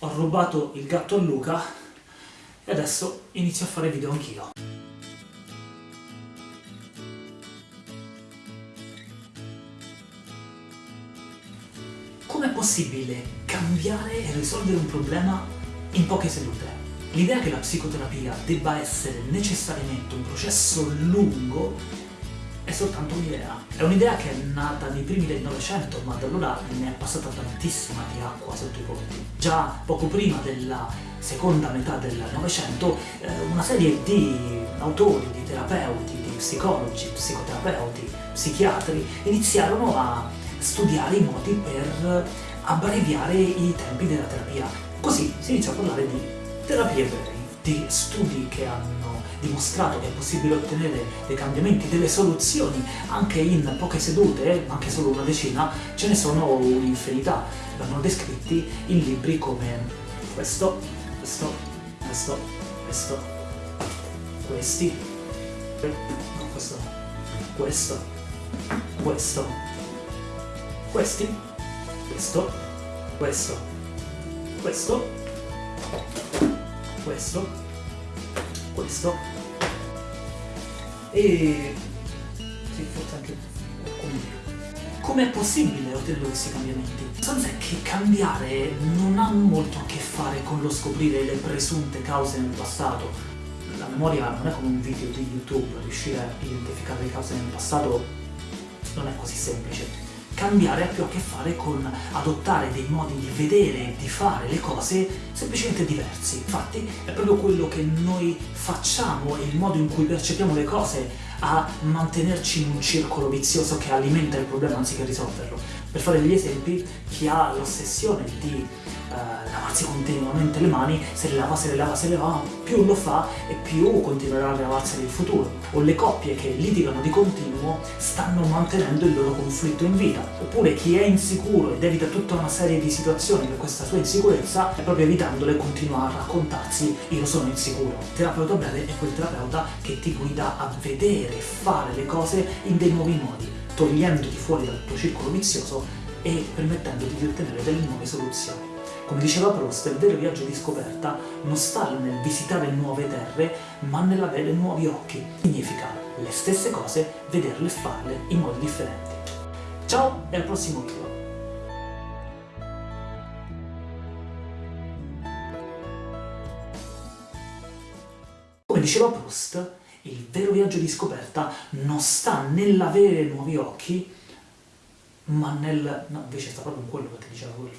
ho rubato il gatto a Luca e adesso inizio a fare video anch'io. Com'è possibile cambiare e risolvere un problema in poche sedute? L'idea che la psicoterapia debba essere necessariamente un processo lungo soltanto un'idea. È un'idea che è nata nei primi del Novecento, ma da allora ne è passata tantissima di acqua sotto i ponti. Già poco prima della seconda metà del Novecento, eh, una serie di autori, di terapeuti, di psicologi, psicoterapeuti, psichiatri iniziarono a studiare i modi per abbreviare i tempi della terapia. Così si iniziò a parlare di terapie brevi, di studi che hanno dimostrato che è possibile ottenere dei cambiamenti, delle soluzioni anche in poche sedute, anche solo una decina, ce ne sono un'infinità. Vengono descritti in libri come questo, questo, questo, questo, questi, questo questo, questo, questi, questo, questo, questo, questo, questo e sì, forse anche qualcuno. Com'è possibile ottenere questi cambiamenti? La è che cambiare non ha molto a che fare con lo scoprire le presunte cause nel passato. La memoria non è come un video di YouTube, riuscire a identificare le cause nel passato non è così semplice cambiare ha più a che fare con adottare dei modi di vedere e di fare le cose semplicemente diversi. Infatti è proprio quello che noi facciamo e il modo in cui percepiamo le cose a mantenerci in un circolo vizioso che alimenta il problema anziché risolverlo. Per fare degli esempi, chi ha l'ossessione di uh, lavarsi continuamente le mani, se le lava, se le lava, se le lava, più lo fa e più continuerà a lavarsene in futuro. O le coppie che litigano di continuo stanno mantenendo il loro conflitto in vita. Oppure chi è insicuro ed evita tutta una serie di situazioni per questa sua insicurezza, è proprio evitandole continua a raccontarsi io sono insicuro. Il terapeuta breve è quel terapeuta che ti guida a vedere e fare le cose in dei nuovi modi, togliendoti fuori dal tuo circolo vizioso e permettendoti di ottenere delle nuove soluzioni. Come diceva Proust, il vero viaggio di scoperta non sta nel visitare nuove terre, ma nell'avere nuovi occhi. Significa le stesse cose, vederle e farle in modi differenti. Ciao e al prossimo video! Come diceva Proust, il vero viaggio di scoperta non sta nell'avere nuovi occhi, ma nel... no, invece sta proprio in quello che ti diceva quello.